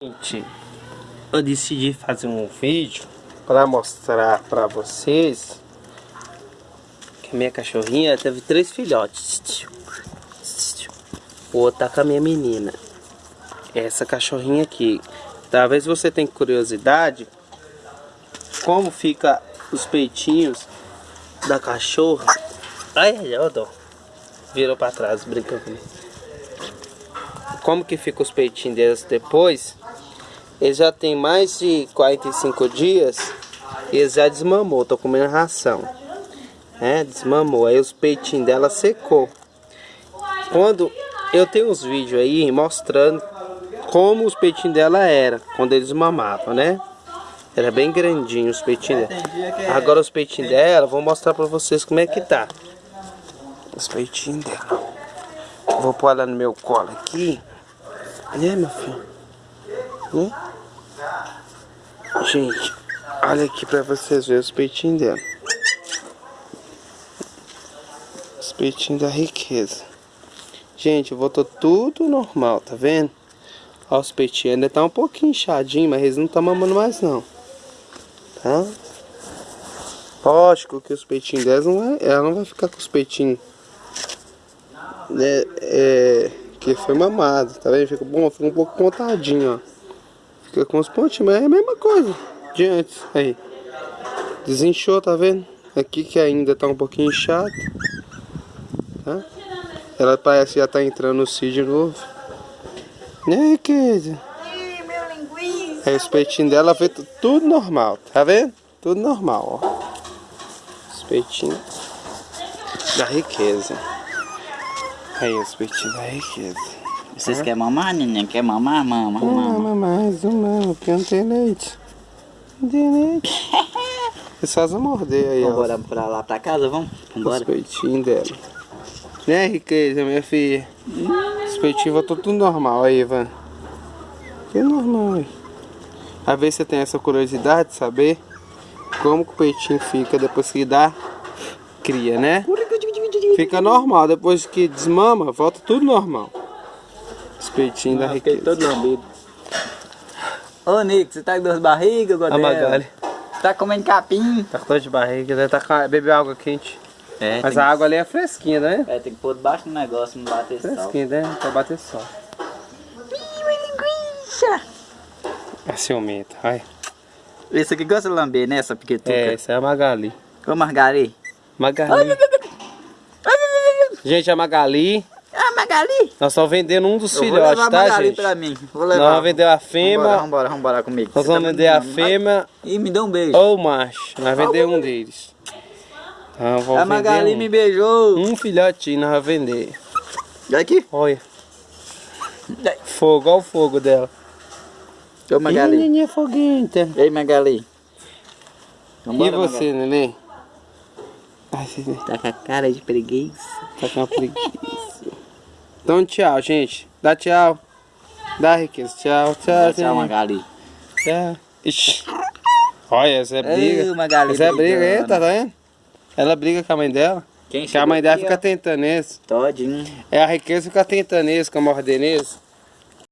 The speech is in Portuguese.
Gente, eu decidi fazer um vídeo para mostrar para vocês que a minha cachorrinha teve três filhotes. O outro tá com a minha menina. Essa cachorrinha aqui. Talvez você tenha curiosidade como fica os peitinhos da cachorra. Ai, dó. Virou para trás, brincando Como que fica os peitinhos deles depois ele já tem mais de 45 dias e ele já desmamou, tô comendo ração. É, desmamou, aí os peitinhos dela secou. Quando eu tenho uns vídeos aí mostrando como os peitinhos dela era quando eles mamavam, né? Era bem grandinho os peitinhos dela. Agora os peitinhos dela, vou mostrar pra vocês como é que tá. Os peitinhos dela. Vou pôr ela no meu colo aqui. Né, meu filho? Né? Gente, olha aqui pra vocês verem os peitinhos dela. Os peitinhos da riqueza. Gente, voltou tudo normal, tá vendo? Olha os peitinhos, ainda tá um pouquinho inchadinho, mas eles não estão mamando mais não. Tá? Lógico que os peitinhos delas não vai, ela não vai ficar com os peitinhos né, é, que foi mamado, tá vendo? Fica bom, fica um pouco contadinho, ó. Fica com os pontinhos, mas é a mesma coisa de antes. Aí. Desinchou, tá vendo? Aqui que ainda tá um pouquinho chato. Tá? Ela parece que já tá entrando no cio de novo. Né, querida? Aí os peitinhos dela vê tudo normal, tá vendo? Tudo normal, ó. Os peitinhos da riqueza. Aí os peitinhos da riqueza. Vocês querem mamar, neném? Quer mamar? Mama, mama. Mama mais, não mama, porque não tem leite. Não tem leite. É só morder aí, Vamos ó. pra lá pra casa, vamos? Vambora. Os peitinhos dela. Né, riqueza, minha filha? Os peitinhos voltou tudo normal aí, Ivan. Que normal aí. Às vezes você tem essa curiosidade de saber como que o peitinho fica depois que dá cria, né? Fica normal, depois que desmama, volta tudo normal. Os peitinhos da riqueza. todo lambido. Ô, Nico, você tá com duas barrigas, Godel? A Magali. Tá comendo capim? Tá com dor de barriga, deve tá com... bebeu água quente. É, Mas a água ali é fresquinha, né? É, tem que pôr debaixo do negócio, não bater fresquinha, sol. Fresquinha, né? Pra bater sol. linguiça! É ciumenta, ai. Esse aqui gosta de lamber, né, essa piquetuca? É, essa é a Magali. Ô, Margali. Magali. Gente, a Magali Magali? Nós estamos vendendo um dos eu filhotes, tá, Magali gente? pra mim. Vou levar. Nós vamos vender a fêmea. Vambora, vambora, vambora comigo. Nós vamos vender a fêmea. E me dá um beijo. Ou o macho. Nós vamos vender um deles. Então, a Magali um. me beijou. Um filhotinho nós vamos vender. E aqui? Olha. Fogo, olha o fogo dela. Ô Magali. Ih, neném foguenta. Ei Magali. Vambora, e você, Magali. neném? Tá com a cara de preguiça. Tá com a preguiça. Então tchau, gente. Dá tchau. Dá, riqueza. Tchau, tchau. Tchau, Magali. Tchau. Ixi. Olha, essa é briga. Ô, Magali essa é briga aí, tá vendo? Ela briga com a mãe dela. Quem que a mãe dela aqui, fica ó. tentando isso. Todinho. É a riqueza fica tentando isso, com a morder nisso.